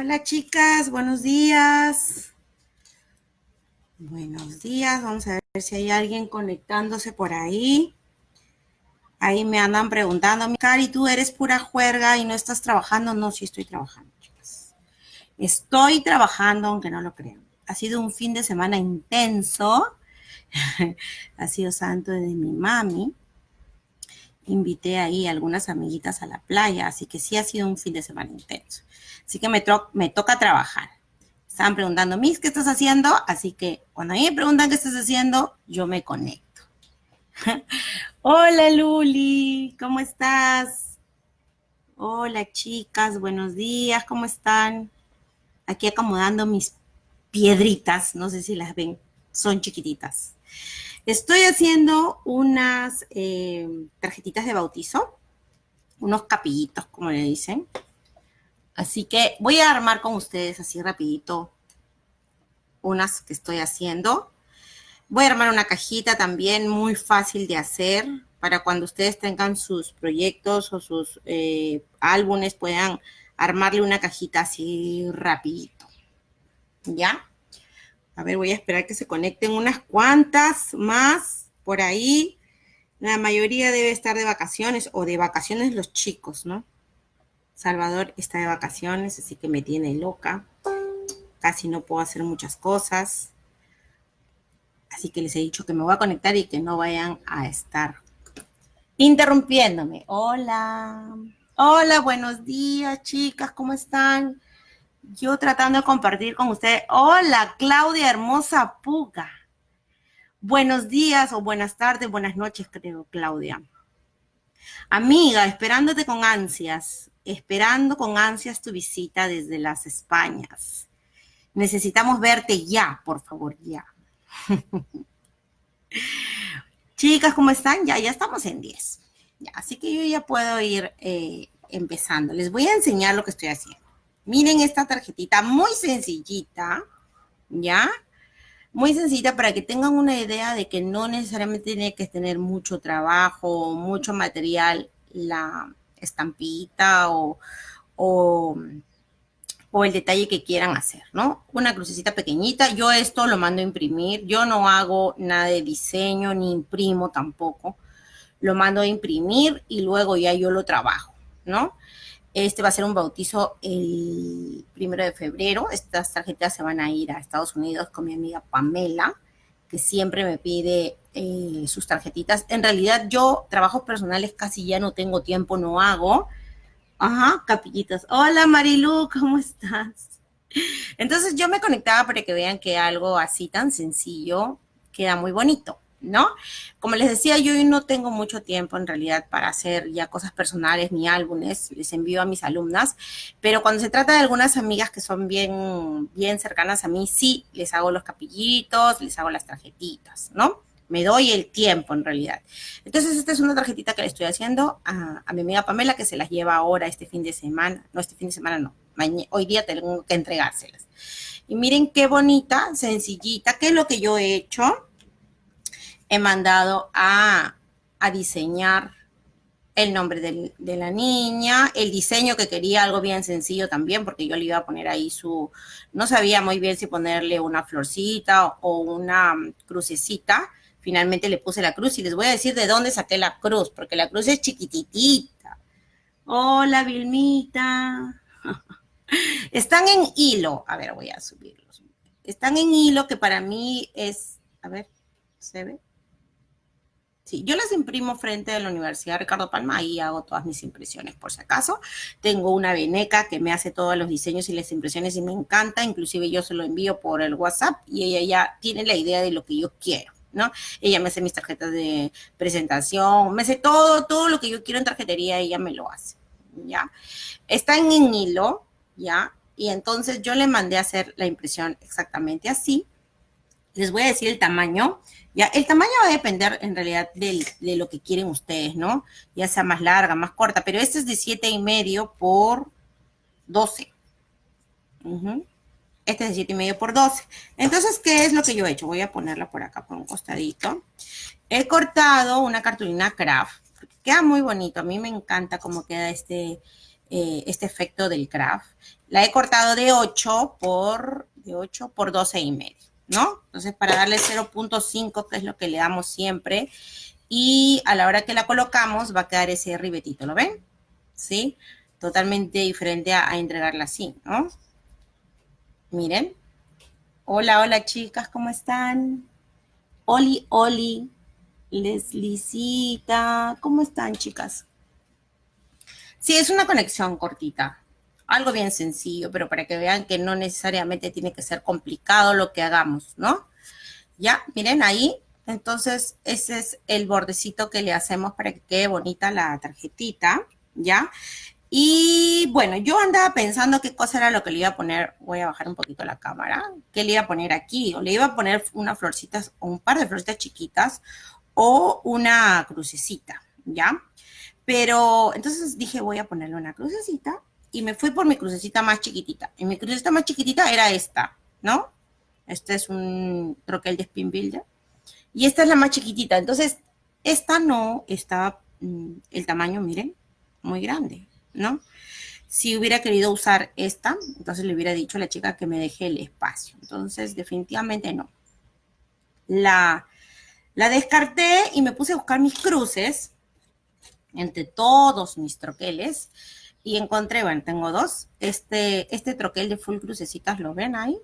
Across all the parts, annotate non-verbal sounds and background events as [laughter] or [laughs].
Hola chicas, buenos días. Buenos días, vamos a ver si hay alguien conectándose por ahí. Ahí me andan preguntando, Cari, ¿tú eres pura juerga y no estás trabajando? No, sí estoy trabajando, chicas. Estoy trabajando, aunque no lo crean. Ha sido un fin de semana intenso. [laughs] ha sido santo de mi mami. Invité ahí algunas amiguitas a la playa, así que sí ha sido un fin de semana intenso. Así que me, me toca trabajar. Estaban preguntando, Miss, ¿qué estás haciendo? Así que cuando a mí me preguntan qué estás haciendo, yo me conecto. [laughs] Hola, Luli, ¿cómo estás? Hola, chicas, buenos días, ¿cómo están? Aquí acomodando mis piedritas, no sé si las ven, son chiquititas. Estoy haciendo unas eh, tarjetitas de bautizo, unos capillitos, como le dicen. Así que voy a armar con ustedes así rapidito unas que estoy haciendo. Voy a armar una cajita también muy fácil de hacer para cuando ustedes tengan sus proyectos o sus eh, álbumes puedan armarle una cajita así rapidito. ¿Ya? A ver, voy a esperar que se conecten unas cuantas más por ahí. La mayoría debe estar de vacaciones o de vacaciones los chicos, ¿no? Salvador está de vacaciones, así que me tiene loca. Casi no puedo hacer muchas cosas. Así que les he dicho que me voy a conectar y que no vayan a estar interrumpiéndome. Hola. Hola, buenos días, chicas. ¿Cómo están? Yo tratando de compartir con ustedes. Hola, Claudia Hermosa Puga. Buenos días o buenas tardes, buenas noches, creo, Claudia. Amiga, esperándote con ansias esperando con ansias tu visita desde las Españas. Necesitamos verte ya, por favor, ya. [laughs] Chicas, ¿cómo están? Ya, ya estamos en 10. así que yo ya puedo ir eh, empezando. Les voy a enseñar lo que estoy haciendo. Miren esta tarjetita muy sencillita, ¿ya? Muy sencilla para que tengan una idea de que no necesariamente tiene que tener mucho trabajo, mucho material la, estampita o, o, el detalle que quieran hacer, ¿no? Una crucecita pequeñita. Yo esto lo mando a imprimir. Yo no hago nada de diseño ni imprimo tampoco. Lo mando a imprimir y luego ya yo lo trabajo, ¿no? Este va a ser un bautizo el primero de febrero. Estas tarjetas se van a ir a Estados Unidos con mi amiga Pamela, que siempre me pide eh, sus tarjetitas. En realidad yo trabajos personales casi ya no tengo tiempo, no hago. Ajá, capillitas. Hola Marilu, ¿cómo estás? Entonces yo me conectaba para que vean que algo así tan sencillo queda muy bonito. ¿No? Como les decía, yo no tengo mucho tiempo en realidad para hacer ya cosas personales ni álbumes, les envío a mis alumnas, pero cuando se trata de algunas amigas que son bien, bien cercanas a mí, sí, les hago los capillitos, les hago las tarjetitas, ¿no? Me doy el tiempo en realidad. Entonces, esta es una tarjetita que le estoy haciendo a, mi amiga Pamela, que se las lleva ahora este fin de semana. No, este fin de semana no. hoy día tengo que entregárselas. Y miren qué bonita, sencillita, qué es lo que yo he hecho. He mandado a, diseñar el nombre de la niña, el diseño que quería, algo bien sencillo también, porque yo le iba a poner ahí su, no sabía muy bien si ponerle una florcita o una crucecita, finalmente le puse la cruz y les voy a decir de dónde saqué la cruz, porque la cruz es chiquititita. Hola, Vilmita. [laughs] Están en hilo. A ver, voy a subirlos. Están en hilo que para mí es, a ver, ¿se ve? Sí, yo las imprimo frente a la Universidad Ricardo Palma, ahí hago todas mis impresiones por si acaso. Tengo una veneca que me hace todos los diseños y las impresiones y me encanta, inclusive yo se lo envío por el WhatsApp y ella ya tiene la idea de lo que yo quiero. ¿no? Ella me hace mis tarjetas de presentación, me hace todo, todo lo que yo quiero en tarjetería, ella me lo hace, ¿ya? Está en hilo, ¿ya? Y entonces yo le mandé a hacer la impresión exactamente así. Les voy a decir el tamaño, ¿ya? El tamaño va a depender en realidad de lo que quieren ustedes, ¿no? Ya sea más larga, más corta, pero este es de siete y medio por 12. Este es de 7 y medio por 12. Entonces, ¿qué es lo que yo he hecho? Voy a ponerla por acá, por un costadito. He cortado una cartulina craft. Queda muy bonito. A mí me encanta cómo queda este, eh, este efecto del craft. La he cortado de 8 por, de 8 por 12 y medio, ¿no? Entonces, para darle 0.5, que es lo que le damos siempre, y a la hora que la colocamos va a quedar ese ribetito, ¿lo ven? ¿Sí? Totalmente diferente a, entregarla así, ¿no? Miren. Hola, hola chicas, ¿cómo están? Oli, Oli, Leslicita, ¿cómo están chicas? Sí, es una conexión cortita, algo bien sencillo, pero para que vean que no necesariamente tiene que ser complicado lo que hagamos, ¿no? Ya, miren ahí, entonces ese es el bordecito que le hacemos para que quede bonita la tarjetita, ¿ya? Y bueno, yo andaba pensando qué cosa era lo que le iba a poner, voy a bajar un poquito la cámara, qué le iba a poner aquí, o le iba a poner unas florcitas, o un par de florcitas chiquitas, o una crucecita, ¿ya? Pero entonces dije, voy a ponerle una crucecita, y me fui por mi crucecita más chiquitita. Y mi crucecita más chiquitita era esta, ¿no? Este es un troquel de Spin Builder. Y esta es la más chiquitita. Entonces, esta no está, mm, el tamaño, miren, muy grande. ¿no? Si hubiera querido usar esta, entonces le hubiera dicho a la chica que me deje el espacio. Entonces, definitivamente no. La, la descarté y me puse a buscar mis cruces entre todos mis troqueles y encontré, bueno, tengo dos. Este, este troquel de full crucecitas, ¿lo ven ahí?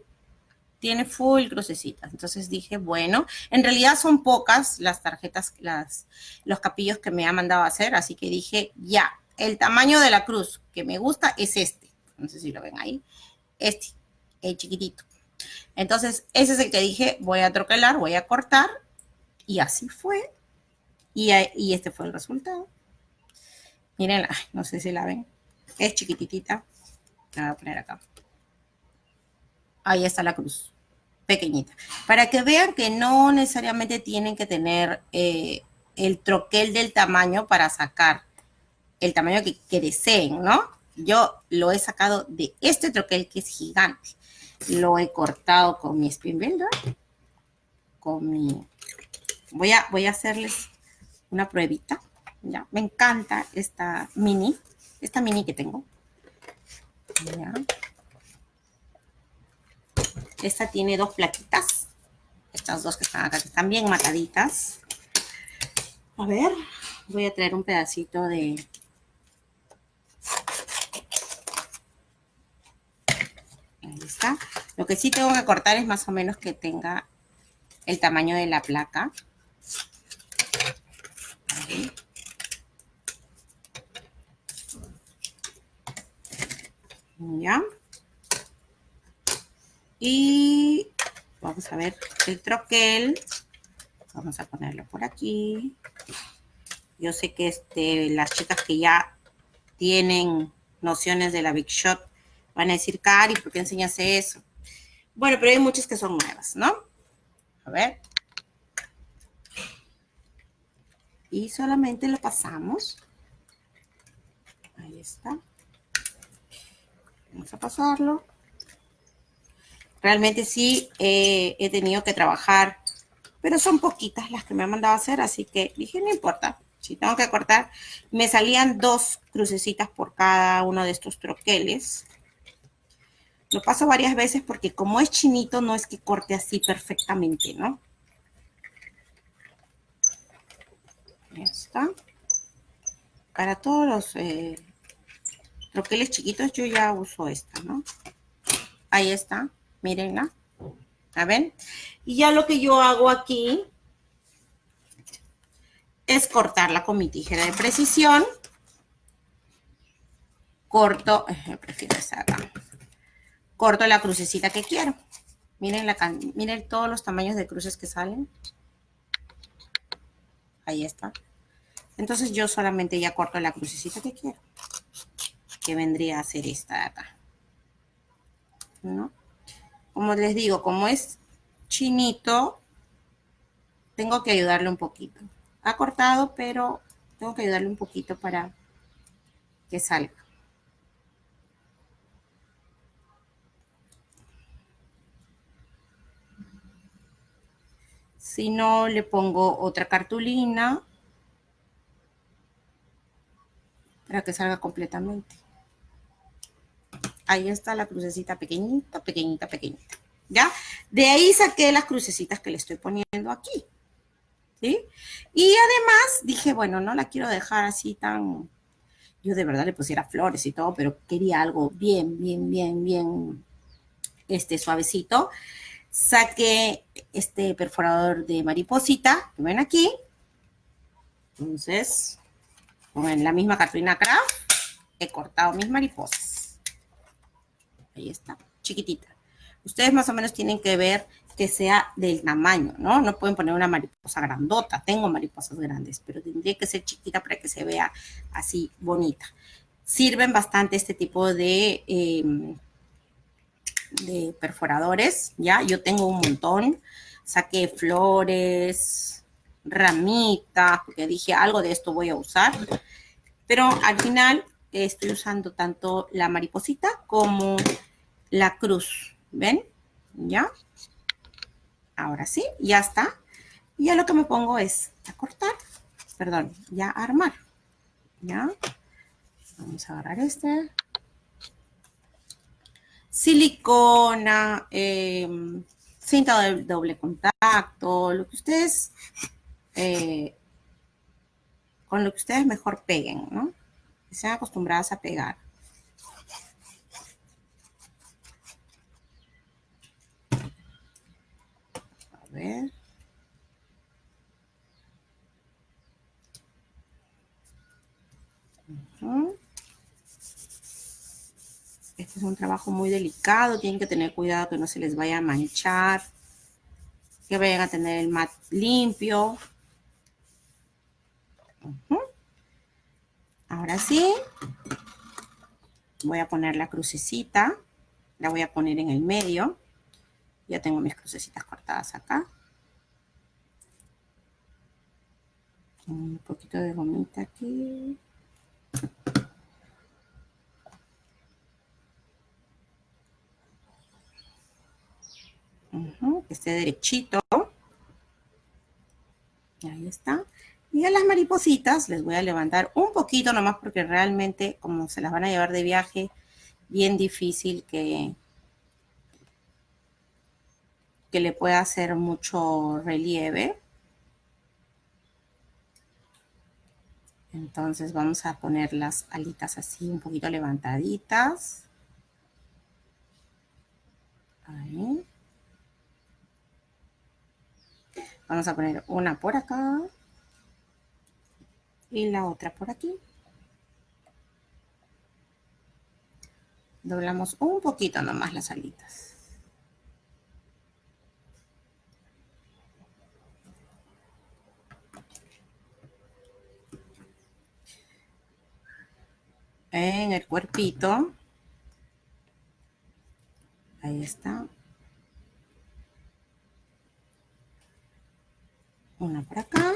Tiene full crucecitas. Entonces dije, bueno, en realidad son pocas las tarjetas, las, los capillos que me ha mandado a hacer, así que dije, ya, el tamaño de la cruz que me gusta es este. No sé si lo ven ahí. Este, el chiquitito. Entonces, ese es el que dije, voy a troquelar, voy a cortar. Y así fue. Y, este fue el resultado. Miren, no sé si la ven. Es chiquititita. La voy a poner acá. Ahí está la cruz. Pequeñita. Para que vean que no necesariamente tienen que tener eh, el troquel del tamaño para sacar el tamaño que, deseen, ¿no? Yo lo he sacado de este troquel que es gigante. Lo he cortado con mi spin builder. Con mi... Voy a, voy a hacerles una pruebita. Ya, me encanta esta mini. Esta mini que tengo. Esta tiene dos plaquitas. Estas dos que están acá, que están bien mataditas. A ver, voy a traer un pedacito de, Lo que sí tengo que cortar es más o menos que tenga el tamaño de la placa. Ya. Y vamos a ver el troquel. Vamos a ponerlo por aquí. Yo sé que este, las chicas que ya tienen nociones de la Big Shot Van a decir, Cari, ¿por qué enseñas eso? Bueno, pero hay muchas que son nuevas, ¿no? A ver. Y solamente lo pasamos. Ahí está. Vamos a pasarlo. Realmente sí eh, he tenido que trabajar, pero son poquitas las que me han mandado a hacer, así que dije, no importa. Si tengo que cortar, me salían dos crucecitas por cada uno de estos troqueles. Lo paso varias veces porque como es chinito, no es que corte así perfectamente, ¿no? Ya está. Para todos los eh, troqueles chiquitos yo ya uso esta, ¿no? Ahí está, mírenla. ¿A ven? Y ya lo que yo hago aquí es cortarla con mi tijera de precisión. Corto, eh, prefiero acá corto la crucecita que quiero. Miren, la, miren todos los tamaños de cruces que salen. Ahí está. Entonces yo solamente ya corto la crucecita que quiero. Que vendría a ser esta de acá. ¿No? Como les digo, como es chinito, tengo que ayudarle un poquito. Ha cortado, pero tengo que ayudarle un poquito para que salga. Si no, le pongo otra cartulina para que salga completamente. Ahí está la crucecita pequeñita, pequeñita, pequeñita. ¿Ya? De ahí saqué las crucecitas que le estoy poniendo aquí. ¿Sí? Y además dije, bueno, no la quiero dejar así tan... Yo de verdad le pusiera flores y todo, pero quería algo bien, bien, bien, bien este, suavecito. Saqué este perforador de mariposita, que ven aquí. Entonces, con la misma cartulina craft, he cortado mis mariposas. Ahí está, chiquitita. Ustedes más o menos tienen que ver que sea del tamaño, ¿no? No pueden poner una mariposa grandota. Tengo mariposas grandes, pero tendría que ser chiquita para que se vea así bonita. Sirven bastante este tipo de, em, de perforadores, ¿ya? Yo tengo un montón. Saqué flores, ramitas, porque dije algo de esto voy a usar. Pero al final estoy usando tanto la mariposita como la cruz. ¿Ven? ¿Ya? Ahora sí, ya está. Ya lo que me pongo es a cortar, perdón, ya a armar. ¿Ya? Vamos a agarrar este. Silicona, eh, cinta de doble contacto, lo que ustedes, eh, con lo que ustedes mejor peguen, ¿no? Sean acostumbradas a pegar. A ver. Este es un trabajo muy delicado, tienen que tener cuidado que no se les vaya a manchar, que vayan a tener el mat limpio. Ahora sí, voy a poner la crucecita, la voy a poner en el medio. Ya tengo mis crucecitas cortadas acá. Un poquito de gomita aquí. que esté derechito. Ahí está. Y a las maripositas les voy a levantar un poquito nomás porque realmente como se las van a llevar de viaje, bien difícil que, que le pueda hacer mucho relieve. Entonces vamos a poner las alitas así un poquito levantaditas. Vamos a poner una por acá y la otra por aquí. Doblamos un poquito nomás las alitas. En el cuerpito. Ahí está. Una por acá.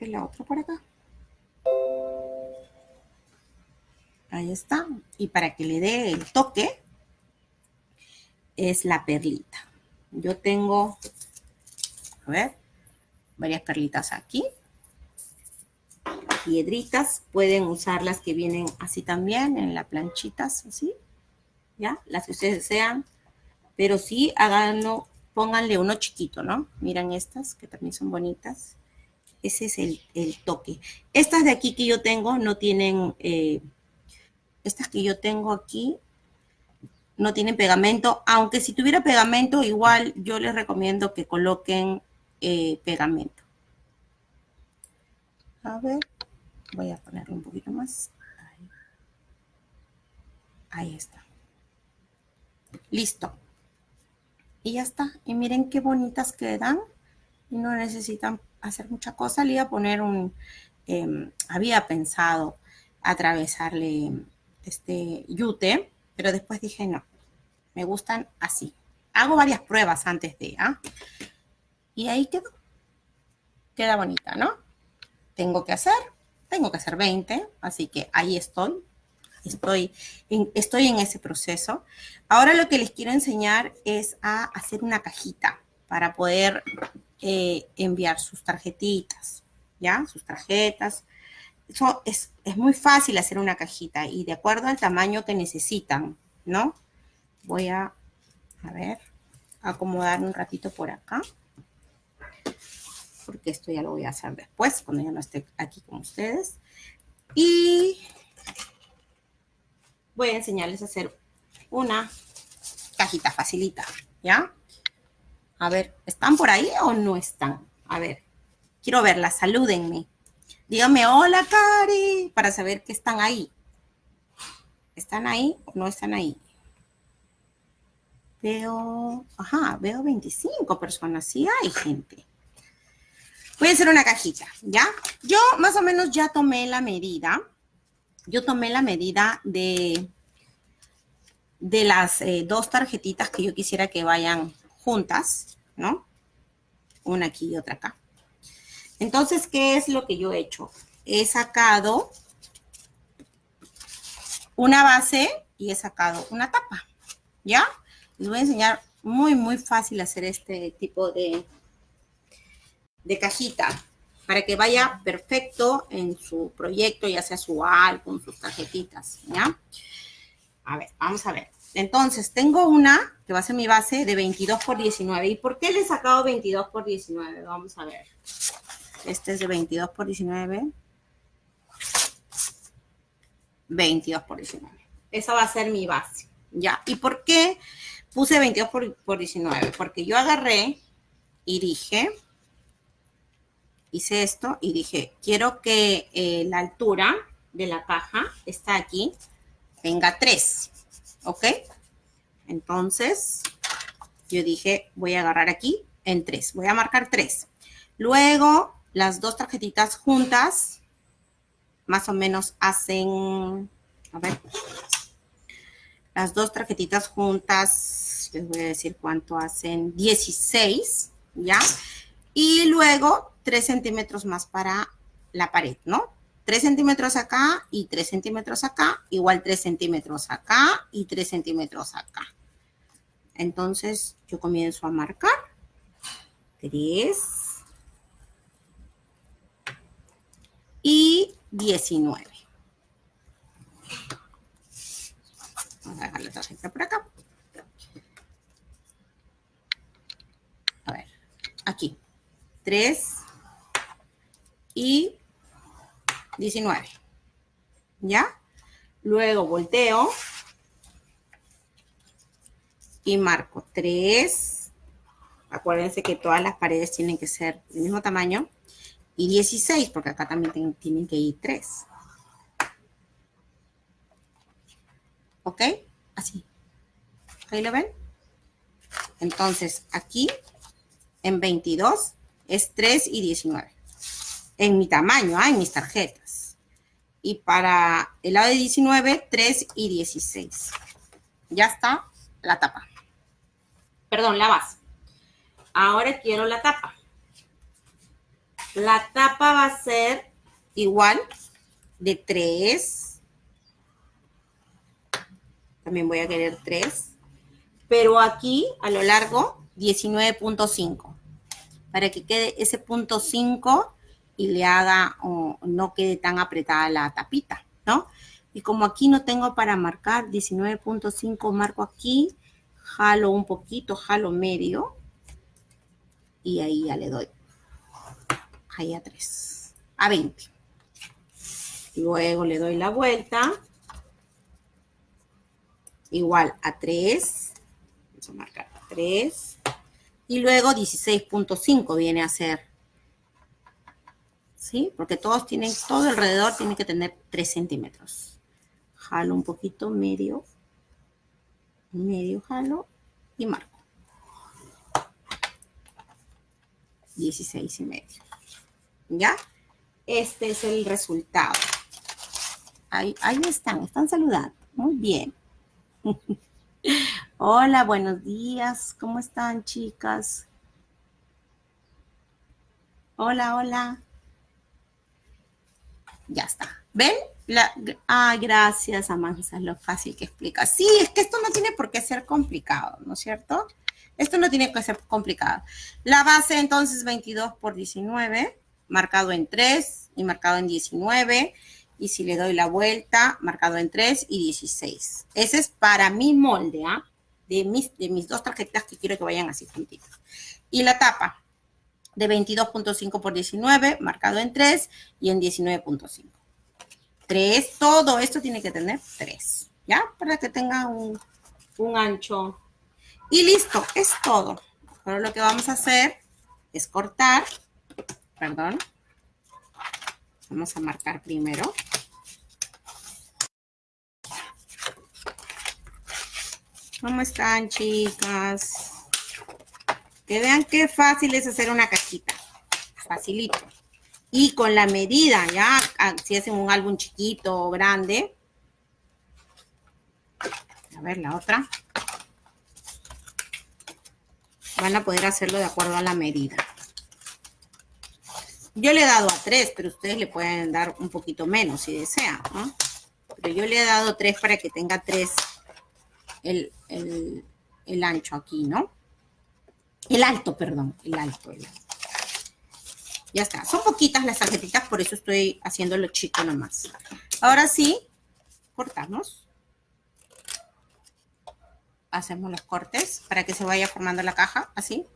Y la otra por acá. Ahí está. Y para que le dé el toque, es la perlita. Yo tengo, a ver, varias perlitas aquí. Piedritas, pueden usar las que vienen así también, en las planchitas, así. ¿ya? Las que ustedes desean, pero sí háganlo, pónganle uno chiquito, ¿no? Miren estas, que también son bonitas. Ese es el, toque. Estas de aquí que yo tengo no tienen, eh, estas que yo tengo aquí no tienen pegamento, aunque si tuviera pegamento, igual yo les recomiendo que coloquen eh, pegamento. A ver, voy a ponerle un poquito más. Ahí está. Listo. Y ya está. Y miren qué bonitas quedan. No necesitan hacer mucha cosa. Le iba a poner un... Em, había pensado atravesarle este yute, pero después dije no. Me gustan así. Hago varias pruebas antes de, ¿ah? Y ahí quedó. Queda bonita, ¿no? Tengo que hacer, tengo que hacer 20, así que ahí estoy estoy en, estoy en ese proceso. Ahora lo que les quiero enseñar es a hacer una cajita para poder eh, enviar sus tarjetitas. ¿ya? Sus tarjetas. Eso es, es muy fácil hacer una cajita y de acuerdo al tamaño que necesitan, ¿no? Voy a, a ver, acomodar un ratito por acá. Porque esto ya lo voy a hacer después, cuando ya no esté aquí con ustedes. Y voy a enseñarles a hacer una cajita facilita, ¿ya? A ver, ¿están por ahí o no están? A ver, quiero verlas, salúdenme. Díganme, hola, Cari, para saber que están ahí. ¿Están ahí o no están ahí? Veo, ajá, veo 25 personas. Sí hay gente. Voy a hacer una cajita, ¿ya? Yo más o menos ya tomé la medida. Yo tomé la medida de, de las eh, dos tarjetitas que yo quisiera que vayan juntas, ¿no? Una aquí y otra acá. Entonces, ¿qué es lo que yo he hecho? He sacado una base y he sacado una tapa, ¿ya? Les voy a enseñar muy, muy fácil hacer este tipo de, de cajita para que vaya perfecto en su proyecto, ya sea su álbum, sus tarjetitas, ¿ya? A ver, vamos a ver. Entonces, tengo una que va a ser mi base de 22 por 19. ¿Y por qué le he sacado 22 por 19? Vamos a ver. Este es de 22 por 19. 22 por 19. Esa va a ser mi base. ¿Ya? ¿Y por qué puse 22 por, 19? Porque yo agarré y dije, hice esto y dije, quiero que eh, la altura de la caja está aquí, venga 3. ¿Ok? Entonces, yo dije, voy a agarrar aquí en 3, voy a marcar 3. Luego, las dos tarjetitas juntas, más o menos hacen, a ver, las dos tarjetitas juntas, les voy a decir cuánto hacen, 16, ¿ya? Y luego 3 centímetros más para la pared, ¿no? 3 centímetros acá y 3 centímetros acá, igual 3 centímetros acá y 3 centímetros acá. Entonces, yo comienzo a marcar 3 y 19. Vamos a dejar la tarjeta por acá. A ver, aquí. 3 y 19. ¿Ya? Luego volteo y marco 3. Acuérdense que todas las paredes tienen que ser del mismo tamaño. Y 16, porque acá también tienen que ir 3. ¿Ok? Así. ¿Ahí lo ven? Entonces, aquí en 22 es 3 y 19. En mi tamaño, ¿ah? en mis tarjetas y para el lado de 19, 3 y 16. Ya está la tapa. Perdón, la base. Ahora quiero la tapa. La tapa va a ser igual de 3. También voy a querer 3. Pero aquí, a lo largo, 19.5. Para que quede ese punto 5 y le haga o no quede tan apretada la tapita, ¿no? Y como aquí no tengo para marcar 19.5, marco aquí, jalo un poquito, jalo medio y ahí ya le doy ahí a 3, a 20. Luego le doy la vuelta, igual a 3, vamos a marcar a 3, y luego 16.5 viene a ser ¿sí? Porque todos tienen, todo alrededor tiene que tener 3 centímetros. Jalo un poquito, medio, medio jalo y marco. 16 y medio. ¿Ya? Este es el resultado. Ahí, ahí están, están saludando. Muy bien. [laughs] Hola, buenos días. ¿Cómo están, chicas? Hola, hola. Ya está. ¿Ven? La, ah, gracias, Amanza, lo fácil que explica. Sí, es que esto no tiene por qué ser complicado, ¿no es cierto? Esto no tiene que ser complicado. La base, entonces, 22 por 19. marcado en 3 y marcado en 19. Y si le doy la vuelta, marcado en 3 y 16. Ese es para mi molde, ¿ah? De, mis, de mis dos tarjetas que quiero que vayan así juntitas. Y la tapa de 22.5 por 19, marcado en 3 y en 19.5. 3, todo esto tiene que tener 3, ¿ya? Para que tenga un, ancho. Y listo, es todo. Ahora lo que vamos a hacer es cortar, perdón, vamos a marcar primero. ¿Cómo están, chicas? Que vean qué fácil es hacer una cajita. Facilito. Y con la medida, ya, si hacen un álbum chiquito o grande. A ver, la otra. Van a poder hacerlo de acuerdo a la medida. Yo le he dado a tres, pero ustedes le pueden dar un poquito menos si desean, ¿no? Pero yo le he dado tres para que tenga tres el, el ancho aquí, ¿no? El alto, perdón, el alto, Ya está. Son poquitas las tarjetitas, por eso estoy haciéndolo chico nomás. Ahora sí, cortamos. Hacemos los cortes para que se vaya formando la caja, así.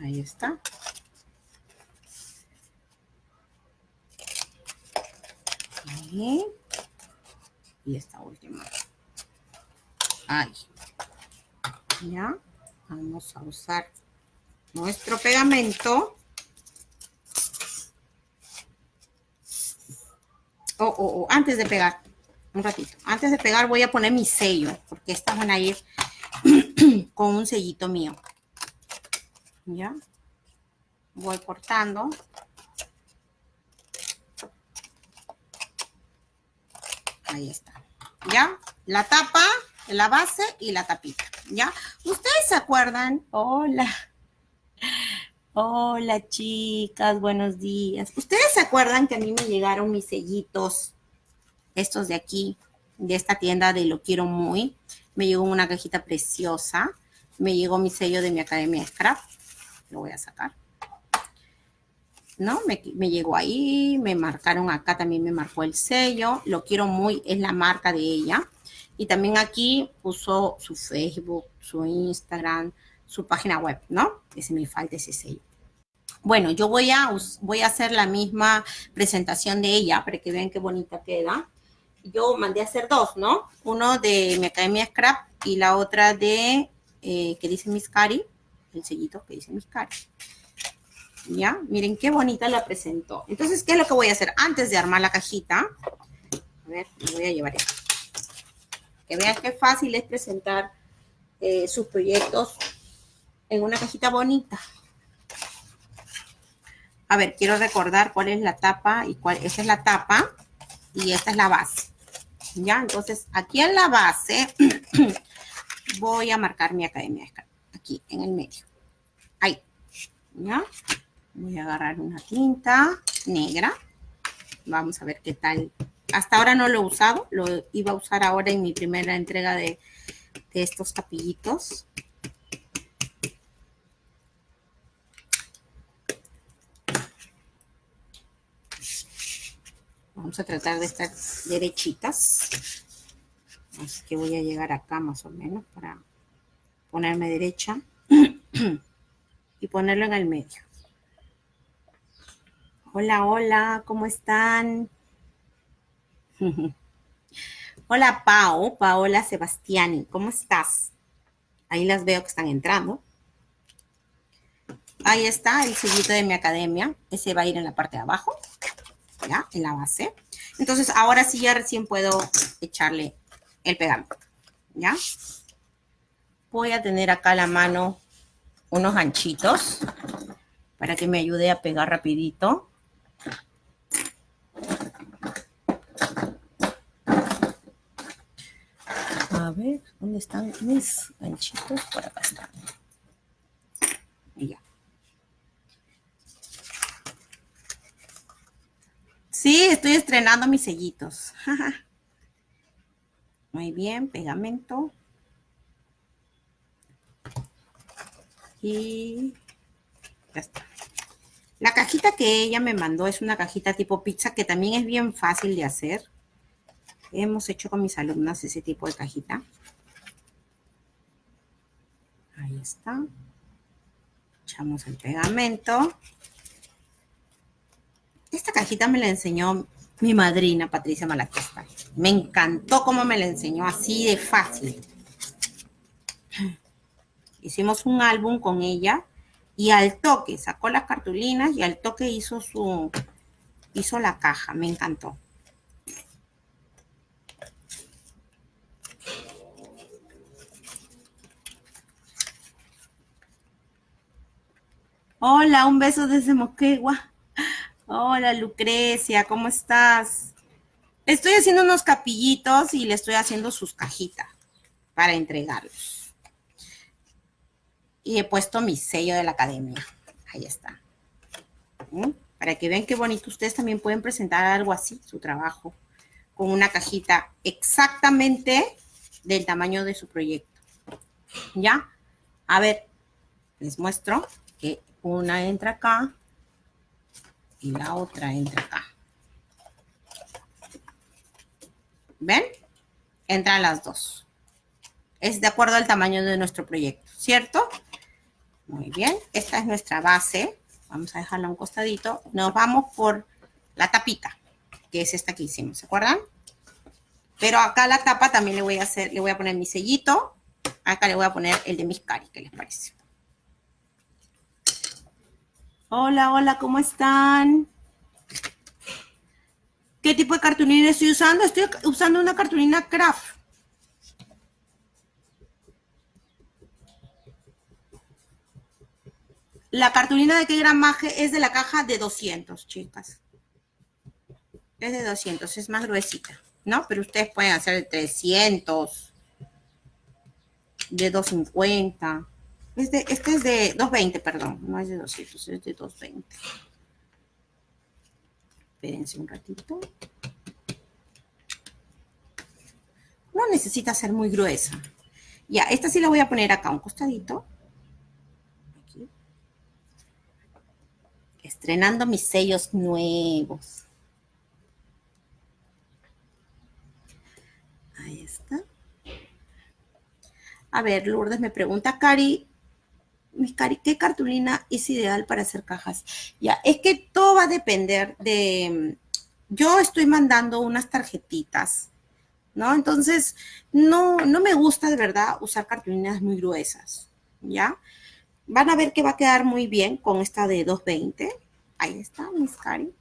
Ahí está. Y esta última. Ahí. Ya. Vamos a usar nuestro pegamento. Oh, oh, oh, antes de pegar, un ratito. Antes de pegar voy a poner mi sello, porque estas van a ir [clears throat] con un sellito mío. ¿Ya? Voy cortando. Ahí está. ¿Ya? La tapa la base y la tapita, ¿ya? ¿Ustedes se acuerdan? Hola. Hola, chicas, buenos días. ¿Ustedes se acuerdan que a mí me llegaron mis sellitos, estos de aquí, de esta tienda de Lo Quiero Muy? Me llegó una cajita preciosa. Me llegó mi sello de mi Academia Scrap. Lo voy a sacar. ¿no? Me, me, llegó ahí, me marcaron acá, también me marcó el sello. Lo quiero muy, es la marca de ella. Y también aquí puso su Facebook, su Instagram, su página web, ¿no? Ese me falta ese sello. Bueno, yo voy a, voy a hacer la misma presentación de ella para que vean qué bonita queda. Yo mandé a hacer dos, ¿no? Uno de mi Academia Scrap y la otra de, eh, que dice Miss Cari, el sellito que dice Miss Cari. ¿Ya? Miren qué bonita la presentó. Entonces, ¿qué es lo que voy a hacer? Antes de armar la cajita, a ver, me voy a llevar esto que vean qué fácil es presentar eh, sus proyectos en una cajita bonita. A ver, quiero recordar cuál es la tapa y cuál, esta es la tapa y esta es la base. ¿Ya? Entonces, aquí en la base [clears throat] voy a marcar mi academia, aquí en el medio. Ahí. ¿Ya? Voy a agarrar una tinta negra. Vamos a ver qué tal hasta ahora no lo he usado, lo iba a usar ahora en mi primera entrega de, estos capillitos. Vamos a tratar de estar derechitas. Así que voy a llegar acá más o menos para ponerme derecha [clears throat] y ponerlo en el medio. Hola, hola, ¿cómo están? [laughs] Hola, Pao, Paola Sebastiani, ¿cómo estás? Ahí las veo que están entrando. Ahí está el sellito de mi academia. Ese va a ir en la parte de abajo, ¿ya? En la base. Entonces, ahora sí ya recién puedo echarle el pegamento, ¿ya? Voy a tener acá a la mano unos anchitos para que me ayude a pegar rapidito. A ver, ¿dónde están mis ganchitos? Por acá están. Y ya. Sí, estoy estrenando mis sellitos. [laughs] Muy bien, pegamento. Y ya está. La cajita que ella me mandó es una cajita tipo pizza que también es bien fácil de hacer. Hemos hecho con mis alumnas ese tipo de cajita. Ahí está. Echamos el pegamento. Esta cajita me la enseñó mi madrina, Patricia Malaquista. Me encantó cómo me la enseñó, así de fácil. Hicimos un álbum con ella y al toque sacó las cartulinas y al toque hizo su hizo la caja, me encantó. Hola, un beso desde Moquegua. Hola, Lucrecia, ¿cómo estás? Estoy haciendo unos capillitos y le estoy haciendo sus cajitas para entregarlos. Y he puesto mi sello de la academia. Ahí está. ¿Mm? Para que vean qué bonito. Ustedes también pueden presentar algo así, su trabajo, con una cajita exactamente del tamaño de su proyecto. ¿Ya? A ver, les muestro que una entra acá y la otra entra acá. ¿Ven? Entran las dos. Es de acuerdo al tamaño de nuestro proyecto, ¿cierto? Muy bien. Esta es nuestra base. Vamos a dejarla a un costadito. Nos vamos por la tapita, que es esta que hicimos, ¿se acuerdan? Pero acá la tapa también le voy a hacer, le voy a poner mi sellito. Acá le voy a poner el de mis cari, ¿qué les parece? Hola, hola, ¿cómo están? ¿Qué tipo de cartulina estoy usando? Estoy usando una cartulina craft. La cartulina de qué gramaje es de la caja de 200, chicas. Es de 200, es más gruesita, ¿no? Pero ustedes pueden hacer de 300, de 250. Este, es de 220, perdón. No es de 200, es de 220. Espérense un ratito. No necesita ser muy gruesa. Ya, esta sí la voy a poner acá, un costadito. Aquí. Estrenando mis sellos nuevos. Ahí está. A ver, Lourdes me pregunta, Cari, ¿qué cartulina es ideal para hacer cajas? Ya, es que todo va a depender de... Yo estoy mandando unas tarjetitas, ¿no? Entonces, no, no me gusta de verdad usar cartulinas muy gruesas, ¿ya? Van a ver que va a quedar muy bien con esta de 220. Ahí está, mis cari.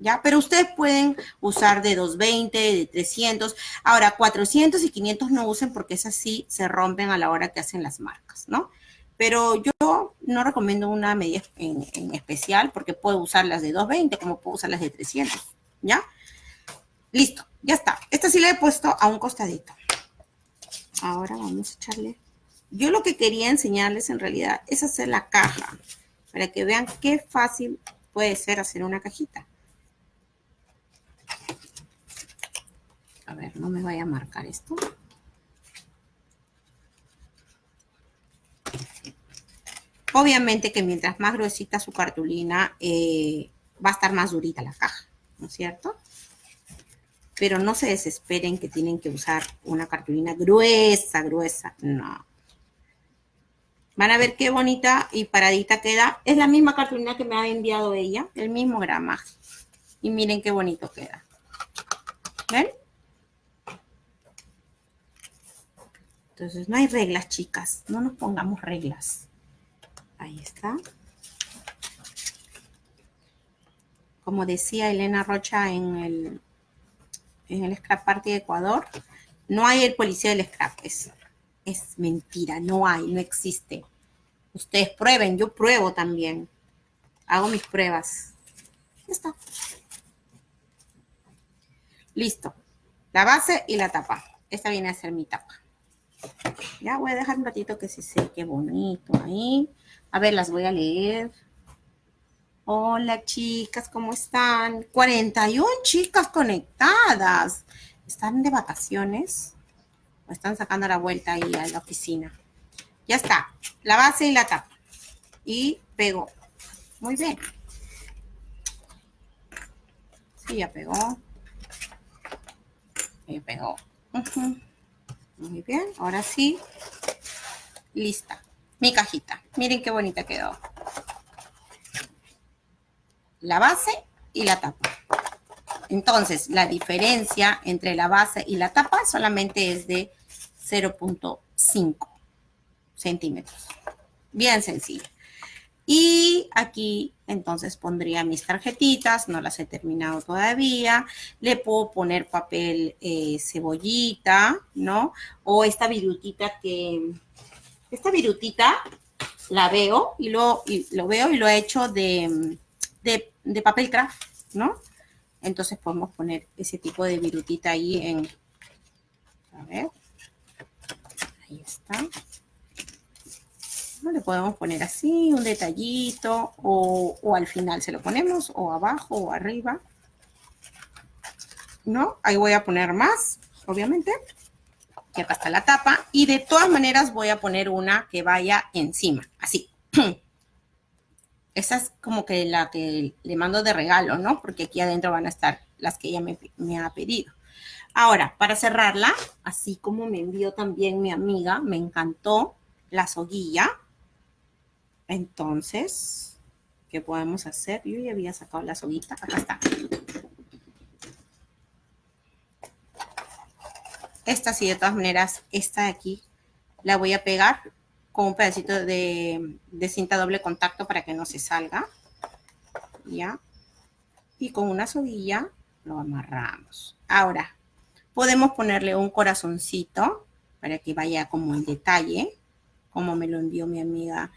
¿Ya? Pero ustedes pueden usar de 220, de 300. Ahora, 400 y 500 no usen porque esas sí se rompen a la hora que hacen las marcas, ¿no? Pero yo no recomiendo una medida en, especial porque puedo usar las de 220 como puedo usar las de 300, ¿ya? Listo, ya está. Esta sí la he puesto a un costadito. Ahora vamos a echarle. Yo lo que quería enseñarles en realidad es hacer la caja para que vean qué fácil puede ser hacer una cajita. A ver, no me vaya a marcar esto. Obviamente que mientras más gruesita su cartulina, eh, va a estar más durita la caja, ¿no es cierto? Pero no se desesperen que tienen que usar una cartulina gruesa, gruesa. No. Van a ver qué bonita y paradita queda. Es la misma cartulina que me ha enviado ella, el mismo gramaje. Y miren qué bonito queda. ¿Ven? Entonces, no hay reglas, chicas. No nos pongamos reglas. Ahí está. Como decía Elena Rocha en el, en el Scrap Party de Ecuador, no hay el policía del scrap. Es, es mentira, no hay, no existe. Ustedes prueben, yo pruebo también. Hago mis pruebas. Ya está. Listo. La base y la tapa. Esta viene a ser mi tapa. Ya voy a dejar un ratito que se seque bonito ahí. A ver, las voy a leer. Hola, chicas, ¿cómo están? 41 chicas conectadas. ¿Están de vacaciones? ¿O están sacando la vuelta ahí a la oficina? Ya está. La base y la tapa. Y pego. Muy bien. Sí, ya pegó. Ya pegó. Muy bien. Ahora sí. Lista. Mi cajita. Miren qué bonita quedó. La base y la tapa. Entonces, la diferencia entre la base y la tapa solamente es de 0.5 centímetros. Bien sencillo. Y aquí entonces pondría mis tarjetitas, no las he terminado todavía. Le puedo poner papel eh, cebollita, ¿no? O esta virutita que, esta virutita la veo y lo, lo veo y lo he hecho de, de, de papel craft, ¿no? Entonces podemos poner ese tipo de virutita ahí en... A ver. Ahí está. Le podemos poner así, un detallito, o, o, al final se lo ponemos, o abajo, o arriba. ¿No? Ahí voy a poner más, obviamente. Que acá está la tapa. Y de todas maneras voy a poner una que vaya encima, así. [clears throat] Esa es como que la que le mando de regalo, ¿no? Porque aquí adentro van a estar las que ella me, ha pedido. Ahora, para cerrarla, así como me envió también mi amiga, me encantó la soguilla. Entonces, ¿qué podemos hacer? Yo ya había sacado la soguita. Acá está. Esta sí, de todas maneras, esta de aquí la voy a pegar con un pedacito de, cinta doble contacto para que no se salga. ¿Ya? Y con una soguilla lo amarramos. Ahora, podemos ponerle un corazoncito para que vaya como en detalle, como me lo envió mi amiga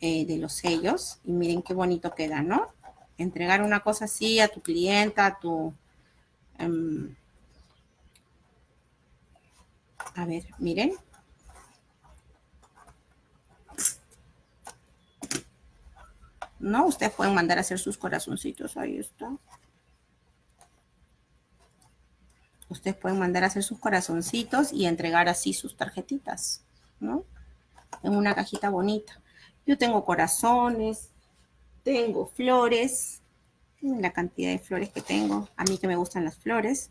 eh, de los sellos. Y miren qué bonito queda, ¿no? Entregar una cosa así a tu clienta, a tu... Em, a ver, miren, ¿no? Ustedes pueden mandar a hacer sus corazoncitos, ahí está. Ustedes pueden mandar a hacer sus corazoncitos y entregar así sus tarjetitas, ¿no? En una cajita bonita. Yo tengo corazones, tengo flores, la cantidad de flores que tengo, a mí que me gustan las flores.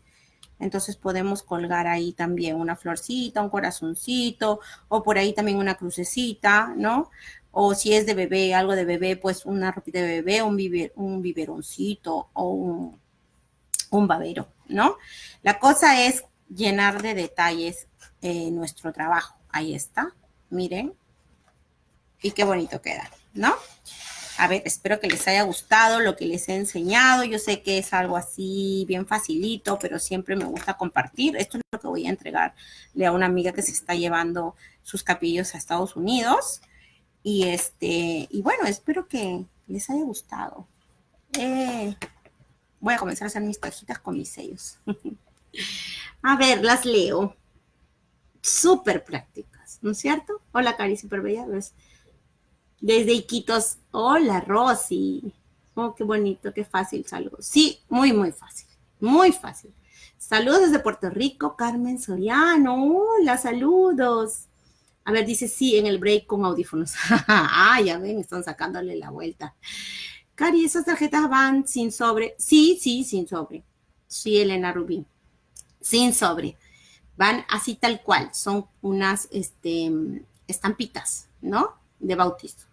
Entonces podemos colgar ahí también una florcita, un corazoncito, o por ahí también una crucecita, ¿no? o si es de bebé, algo de bebé, pues una ropita de bebé, un, un biberoncito o un, un, babero, ¿no? La cosa es llenar de detalles eh, nuestro trabajo. Ahí está, miren. Y qué bonito queda, ¿no? A ver, espero que les haya gustado lo que les he enseñado. Yo sé que es algo así bien facilito, pero siempre me gusta compartir. Esto es lo que voy a entregarle a una amiga que se está llevando sus capillos a Estados Unidos. Y este, y bueno, espero que les haya gustado. Eh, voy a comenzar a hacer mis cajitas con mis sellos. [laughs] a ver, las leo. Súper prácticas, ¿no es cierto? Hola, Cari, súper bella. Desde Iquitos. Hola, Rosy. Oh, qué bonito, qué fácil saludos. Sí, muy, muy fácil. Muy fácil. Saludos desde Puerto Rico, Carmen Soriano. Hola, saludos. A ver, dice sí en el break con audífonos. [laughs] ah, ya ven, están sacándole la vuelta. Cari, ¿esas tarjetas van sin sobre? Sí, sí, sin sobre. Sí, Elena Rubín. Sin sobre. Van así tal cual. Son unas este, estampitas, ¿no? De bautizo.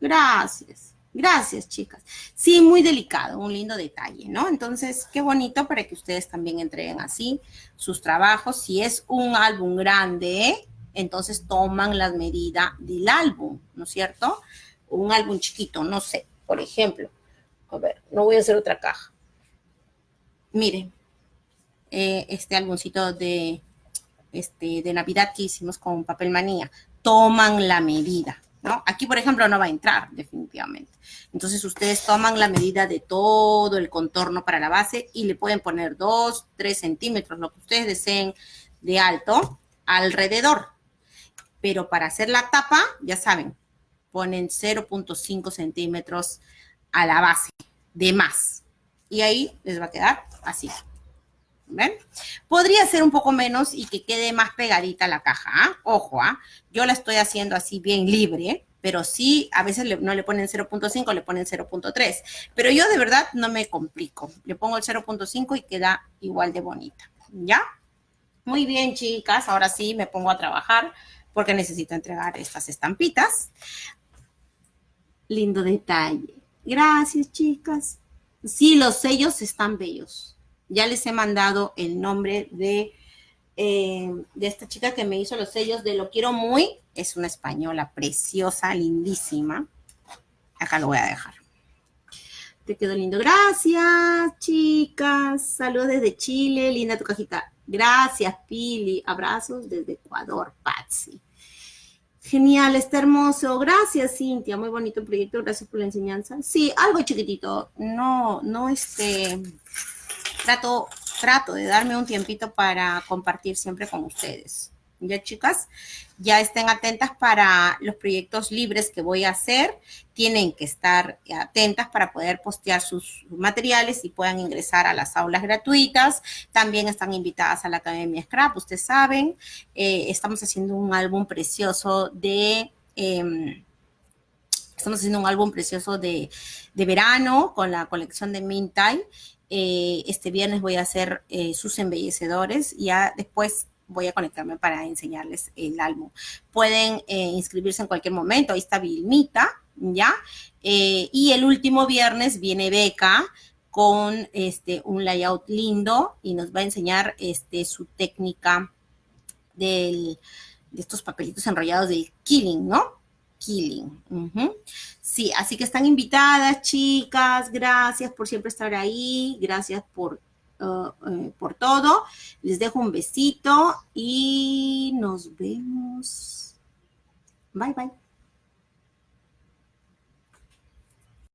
Gracias. Gracias, chicas. Sí, muy delicado, un lindo detalle, ¿no? Entonces, qué bonito para que ustedes también entreguen así sus trabajos. Si es un álbum grande, entonces toman las medidas del álbum, ¿no es cierto? Un álbum chiquito, no sé, por ejemplo. A ver, no voy a hacer otra caja. Miren, eh, este álbumcito de, este, de Navidad que hicimos con papel manía. Toman la medida, Aquí, por ejemplo, no va a entrar, definitivamente. Entonces, ustedes toman la medida de todo el contorno para la base y le pueden poner 2, 3 centímetros, lo que ustedes deseen de alto, alrededor pero para hacer la tapa, ya saben, ponen 0.5 centímetros a la base de más. Y ahí les va a quedar así. ¿Ven? Podría ser un poco menos y que quede más pegadita la caja. ¿ah? Ojo, ¿ah? yo la estoy haciendo así bien libre, pero sí, a veces no le ponen 0.5, le ponen 0.3. Pero yo de verdad no me complico. Le pongo el 0.5 y queda igual de bonita. ¿Ya? Muy bien, chicas. Ahora sí me pongo a trabajar porque necesito entregar estas estampitas. Lindo detalle. Gracias, chicas. Sí, los sellos están bellos. Ya les he mandado el nombre de, eh, de esta chica que me hizo los sellos de Lo Quiero Muy. Es una española preciosa, lindísima. Acá lo voy a dejar. Te quedó lindo. Gracias, chicas. Saludos desde Chile. Linda tu cajita. Gracias, Pili. Abrazos desde Ecuador, Patsy. Genial, está hermoso. Gracias, Cintia. Muy bonito proyecto. Gracias por la enseñanza. Sí, algo chiquitito. No, no, este, trato, trato de darme un tiempito para compartir siempre con ustedes. Ya, chicas, ya estén atentas para los proyectos libres que voy a hacer. Tienen que estar atentas para poder postear sus materiales y puedan ingresar a las aulas gratuitas. También están invitadas a la Academia Scrap, ustedes saben. Eh, estamos haciendo un álbum precioso de... Em, estamos haciendo un álbum precioso de, verano con la colección de Mintai. Eh, este viernes voy a hacer eh, sus embellecedores. Ya después voy a conectarme para enseñarles el álbum. Pueden eh, inscribirse en cualquier momento, ahí está Vilmita, ¿ya? Y el último viernes viene Beca con este, un layout lindo y nos va a enseñar este, su técnica de estos papelitos enrollados del killing, ¿no? Killing. Sí, así que están invitadas, chicas. Gracias por siempre estar ahí. Gracias por Uh, eh, por todo. Les dejo un besito y nos vemos. Bye, bye.